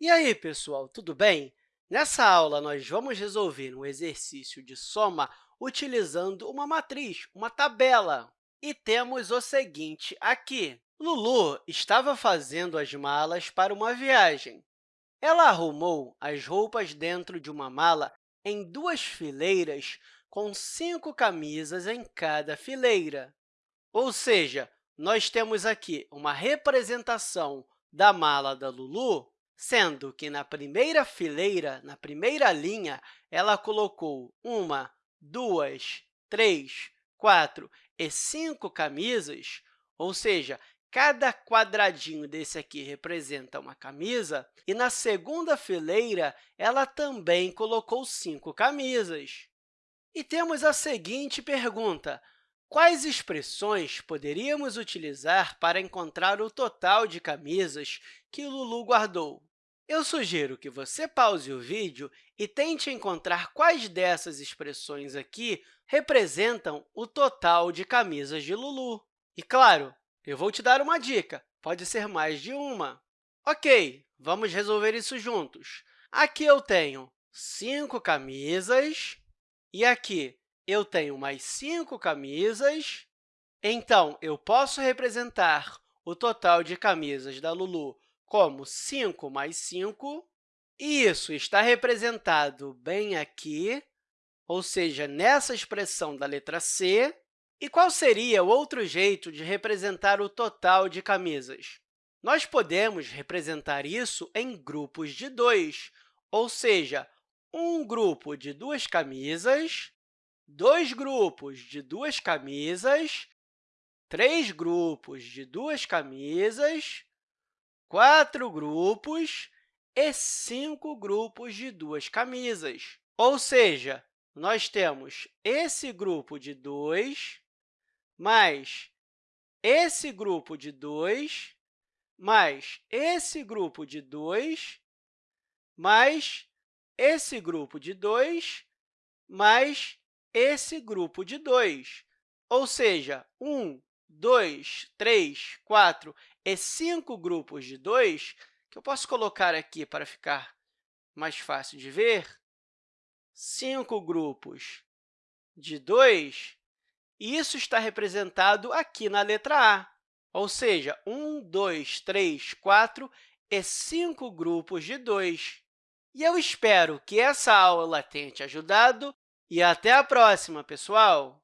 E aí, pessoal, tudo bem? Nessa aula, nós vamos resolver um exercício de soma utilizando uma matriz, uma tabela. E temos o seguinte aqui. Lulu estava fazendo as malas para uma viagem. Ela arrumou as roupas dentro de uma mala em duas fileiras, com cinco camisas em cada fileira. Ou seja, nós temos aqui uma representação da mala da Lulu, sendo que na primeira fileira, na primeira linha, ela colocou uma, duas, três, quatro e cinco camisas, ou seja, cada quadradinho desse aqui representa uma camisa, e na segunda fileira, ela também colocou cinco camisas. E temos a seguinte pergunta, Quais expressões poderíamos utilizar para encontrar o total de camisas que Lulu guardou? Eu sugiro que você pause o vídeo e tente encontrar quais dessas expressões aqui representam o total de camisas de Lulu. E, claro, eu vou te dar uma dica, pode ser mais de uma. Ok, vamos resolver isso juntos. Aqui eu tenho cinco camisas e aqui eu tenho mais cinco camisas, então eu posso representar o total de camisas da Lulu como 5 mais 5, e isso está representado bem aqui, ou seja, nessa expressão da letra C. E qual seria o outro jeito de representar o total de camisas? Nós podemos representar isso em grupos de dois, ou seja, um grupo de duas camisas dois grupos de duas camisas, três grupos de duas camisas, quatro grupos e cinco grupos de duas camisas. Ou seja, nós temos esse grupo de dois, mais esse grupo de dois, mais esse grupo de dois, mais esse grupo de dois, mais esse grupo de dois, ou seja, um, dois, três, quatro e cinco grupos de dois, que eu posso colocar aqui para ficar mais fácil de ver, cinco grupos de 2, e isso está representado aqui na letra A, ou seja, 1, 2, 3, 4 e cinco grupos de 2. E eu espero que essa aula tenha te ajudado e até a próxima, pessoal!